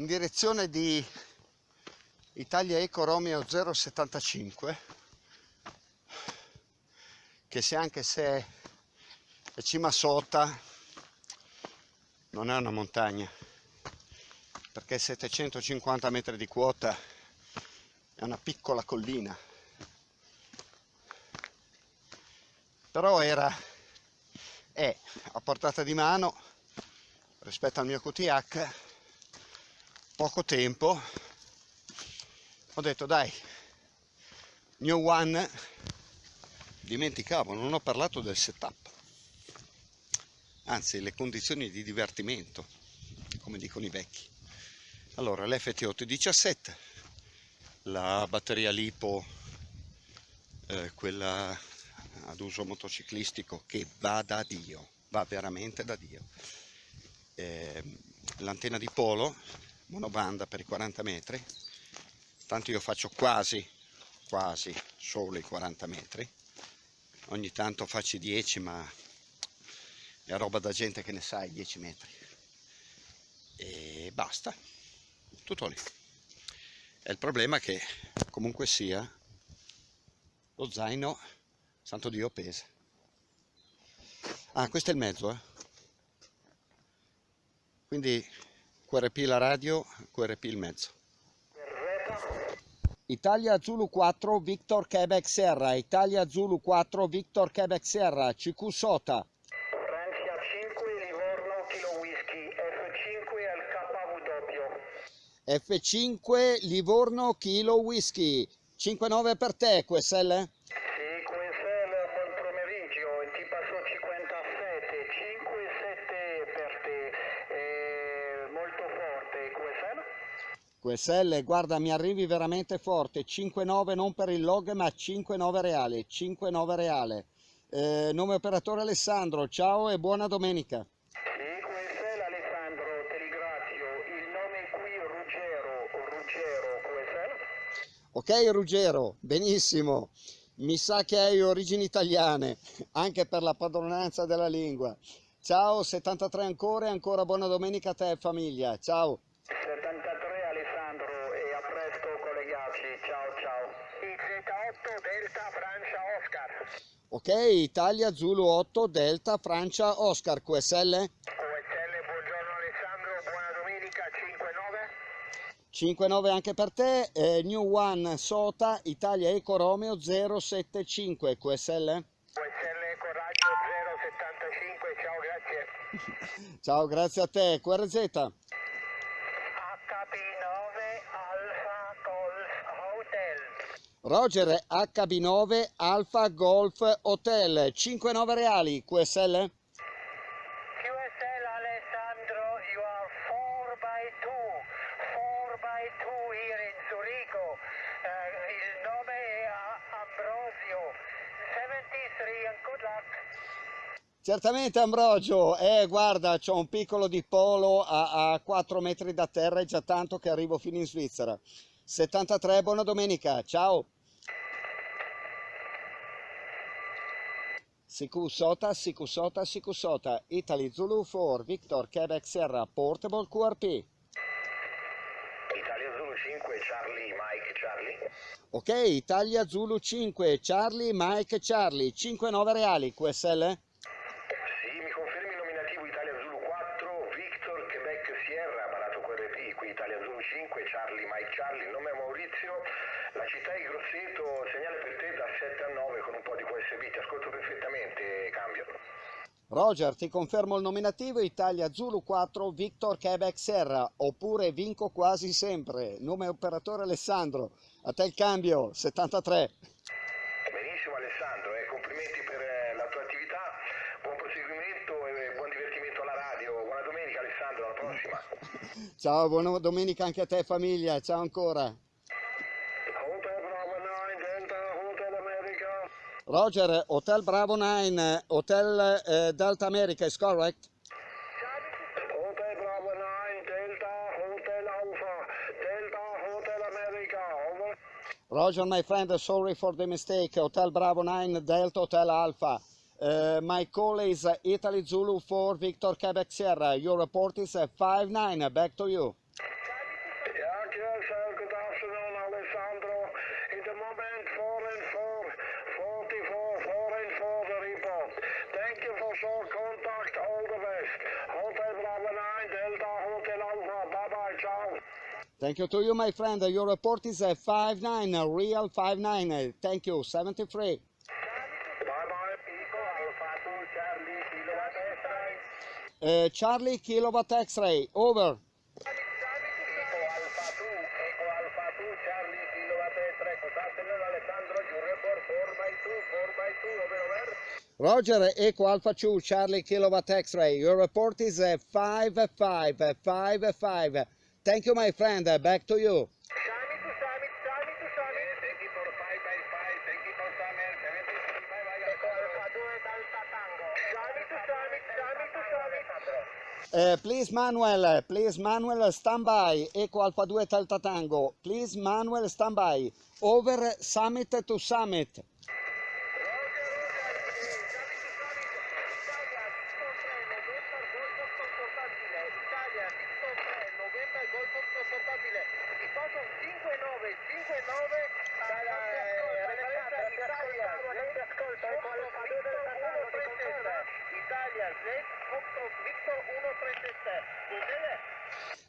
In direzione di Italia Eco Romeo 075 che se anche se è cima sota non è una montagna perché 750 metri di quota è una piccola collina. Però era è a portata di mano rispetto al mio QTH poco tempo ho detto dai New One. Dimenticavo non ho parlato del setup. Anzi le condizioni di divertimento come dicono i vecchi. Allora l'FT817 la batteria lipo eh, quella ad uso motociclistico che va da Dio va veramente da Dio. Eh, l'antenna di polo monobanda per i 40 metri. Tanto io faccio quasi quasi solo i 40 metri. Ogni tanto faccio i 10 ma è roba da gente che ne sa i 10 metri. E basta. Tutto lì. È il problema che comunque sia lo zaino santo dio pesa. Ah questo è il mezzo eh. Quindi QRP la radio, QRP il mezzo. Italia Zulu 4 Victor Quebec Serra, Italia Zulu 4 Victor Quebec Serra, CQ Sota. Francia 5 Livorno Kilo Whisky, F5 al KW. F5 Livorno Kilo Whisky, 5-9 per te QSL? QSL, guarda mi arrivi veramente forte, 5-9 non per il log ma 5-9 reale, 5-9 reale. Eh, nome operatore Alessandro, ciao e buona domenica. Sì, QSL Alessandro, ti ringrazio. Il nome qui è Ruggero, Ruggero? Ok Ruggero, benissimo. Mi sa che hai origini italiane, anche per la padronanza della lingua. Ciao, 73 ancora e ancora buona domenica a te e famiglia. Ciao. Delta Francia Oscar. Ok, Italia Zulu 8 Delta Francia Oscar QSL? QSL, buongiorno Alessandro, buona domenica 5-9. 5-9 anche per te, eh, New One Sota Italia Eco Romeo 075 QSL? QSL Eco Radio 075, ciao grazie. ciao grazie a te, QRZ? Roger HB9 Alfa Golf Hotel. 59 reali QSL QSL Alessandro you are 4 by 2 4 by 2 here in Zurigo. Uh, il nome è Ambrosio. 73 and good luck. Certamente Ambrogio, eh guarda c'ho un piccolo di polo a, a 4 metri da terra, è già tanto che arrivo fino in Svizzera. 73, buona domenica, ciao! Sikusota, Sikusota, Sikusota, Italy Zulu 4, Victor Quebec Serra, Portable QRP. Italia Zulu 5, Charlie, Mike, Charlie. Ok, Italia Zulu 5, Charlie, Mike, Charlie, 5-9 reali, QSL? Sì, mi confermi il nominativo Italia Zulu 4, Victor Quebec Sierra, barato QRP, qui Italia Zulu 5, Charlie, Mike, Charlie, il nome è Maurizio, la Grosseto, segnale per te da 7 a 9 con un po' di QSB, ti ascolto perfettamente, cambio. Roger, ti confermo il nominativo Italia Zulu 4 Victor Quebec Serra, oppure vinco quasi sempre. Nome operatore Alessandro. A te il cambio, 73. Benissimo Alessandro, eh, complimenti per eh, la tua attività, buon proseguimento e buon divertimento alla radio. Buona domenica Alessandro, alla prossima. Ciao, buona domenica anche a te famiglia, ciao ancora. Roger, Hotel Bravo 9, Hotel eh, Delta America, is correct? Hotel Bravo 9, Delta, Hotel Alpha, Delta, Hotel America, over. Roger, my friend, sorry for the mistake. Hotel Bravo 9, Delta Hotel Alpha. Uh, my call is uh, Italy Zulu 4 Victor Quebec Sierra. Your report is uh, 5-9. Back to you. Thank you to you, my friend. Your report is uh, 5-9, uh, real 5-9. Uh, Thank you, 73. Bye bye. Eco Alpha 2 Charlie, Kilowatt X-ray. Uh, Charlie Kilowatt X-ray, over. Eco Alpha 2, Eco Alpha 2 Charlie, Kilowatt X-ray. Good afternoon Alessandro, your report 4 by 2, 4 by 2, over, over. Roger, Echo Alpha 2, Charlie Kilowatt X-ray. Your report is uh, 5-5, uh, 5-5. Thank you, my friend. Uh, Back to you. Summit to summit, summit to summit. Thank you for 5 by 5, thank you for summer, 73, bye bye. Eco Alpha 2 Delta Tango. Summit to summit, summit to summit. Uh, please, Manuel, please, Manuel, stand by. Echo Alpha 2 Delta Tango. Please, Manuel, stand by. Over summit to summit. Italia, Victor 3, November, Golfo Confortabile. I posto 5-9, 5-9 dalla referenza Italia, lei ascolta, Italia, Victor 1-3-7. Cos'è?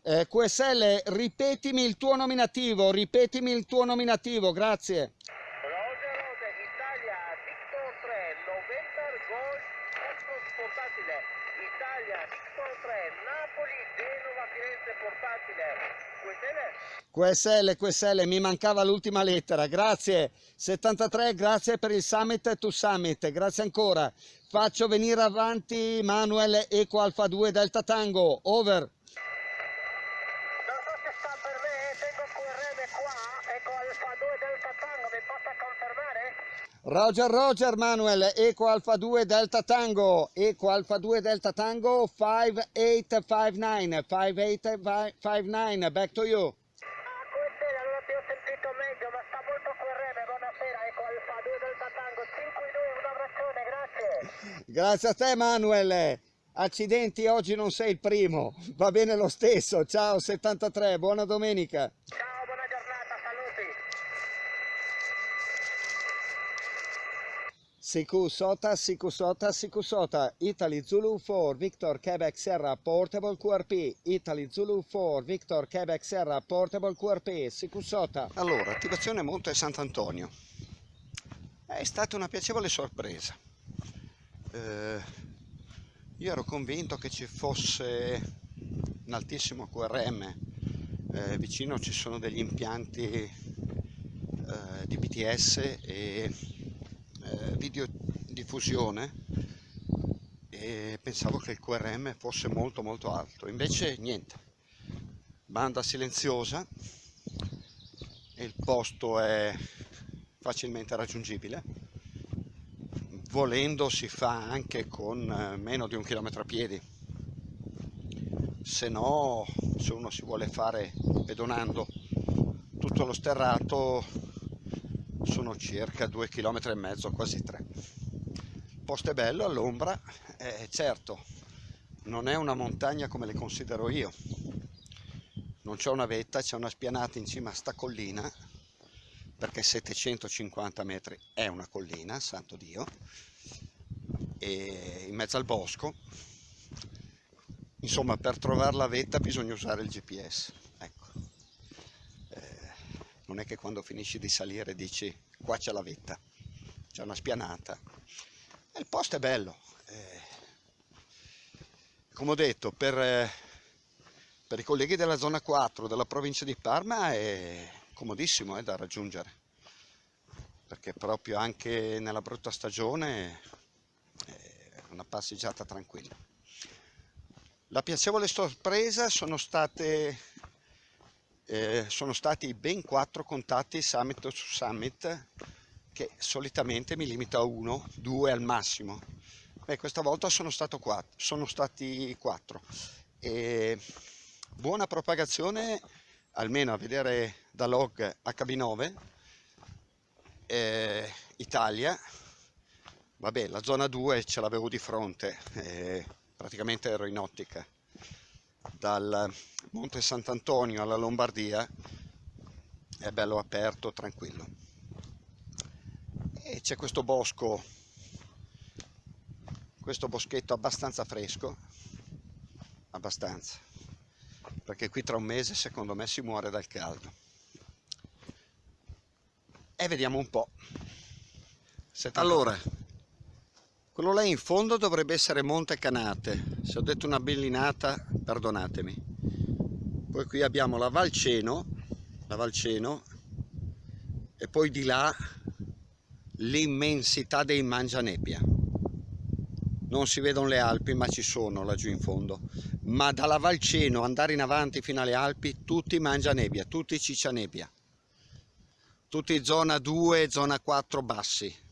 Eh, QSL, ripetimi il tuo nominativo, ripetimi il tuo nominativo, grazie. Rose Rose, Italia, Victor 3, November Golf Oscos portatile. Italia, Victor 3, Napoli, Genova, Firenze portatile. Quelle? QSL, QSL, mi mancava l'ultima lettera, grazie. 73, grazie per il summit to summit, grazie ancora. Faccio venire avanti Manuel Eco Alfa 2 Delta Tango, over. Non so se sta per me, tengo Ecco Alfa 2 Delta Tango, mi possa confermare? Roger, Roger, Manuel, Eco Alfa 2 Delta Tango, Eco Alfa 2 Delta Tango 5859, 5859, back to you. Ah, questa allora ti ho sentito meglio, ma sta molto QRM, buonasera, ecco Alfa 2 Delta Tango, 5 in 2, un abbraccione, grazie. Grazie a te, Manuel. Accidenti, oggi non sei il primo. Va bene lo stesso. Ciao 73, buona domenica. Ciao, Siku Sota, Siku Sota, Siku Sota, Italy Zulu 4, Victor Quebec Serra, Portable QRP, Italy Zulu 4, Victor Quebec Serra, Portable QRP, Siku Sota. Allora, attivazione Monte Sant'Antonio. È stata una piacevole sorpresa. Eh, io ero convinto che ci fosse un altissimo QRM, eh, vicino ci sono degli impianti eh, di BTS e eh, videodiffusione e pensavo che il QRM fosse molto molto alto, invece niente, banda silenziosa il posto è facilmente raggiungibile. Volendo si fa anche con eh, meno di un chilometro a piedi. Se no se uno si vuole fare pedonando tutto lo sterrato sono circa due chilometri e mezzo quasi tre il posto è bello all'ombra eh, certo non è una montagna come le considero io non c'è una vetta c'è una spianata in cima a sta collina perché 750 metri è una collina, santo Dio, e in mezzo al bosco. Insomma, per trovare la vetta bisogna usare il GPS. Eh, non è che quando finisci di salire dici qua c'è la vetta, c'è una spianata. E il posto è bello, eh, come ho detto, per, eh, per i colleghi della zona 4 della provincia di Parma è comodissimo eh, da raggiungere, perché proprio anche nella brutta stagione è una passeggiata tranquilla. La piacevole sorpresa sono state eh, sono stati ben quattro contatti summit su summit che solitamente mi limito a uno, due al massimo. Beh, questa volta sono, quattro, sono stati quattro. E buona propagazione, almeno a vedere da log HB9, eh, Italia, vabbè la zona 2 ce l'avevo di fronte, eh, praticamente ero in ottica, dal Monte Sant'Antonio alla Lombardia è bello aperto, tranquillo. E c'è questo bosco, questo boschetto abbastanza fresco, abbastanza, perché qui tra un mese secondo me si muore dal caldo. E vediamo un po'. Allora, quello là in fondo dovrebbe essere Monte Canate, se ho detto una bellinata perdonatemi. Poi qui abbiamo la Valceno, la Valceno e poi di là l'immensità dei Mangianebbia. Non si vedono le Alpi ma ci sono laggiù in fondo. Ma dalla Valceno andare in avanti fino alle Alpi tutti Mangianebbia, tutti Ciccianebbia. Tutti zona 2 zona 4 bassi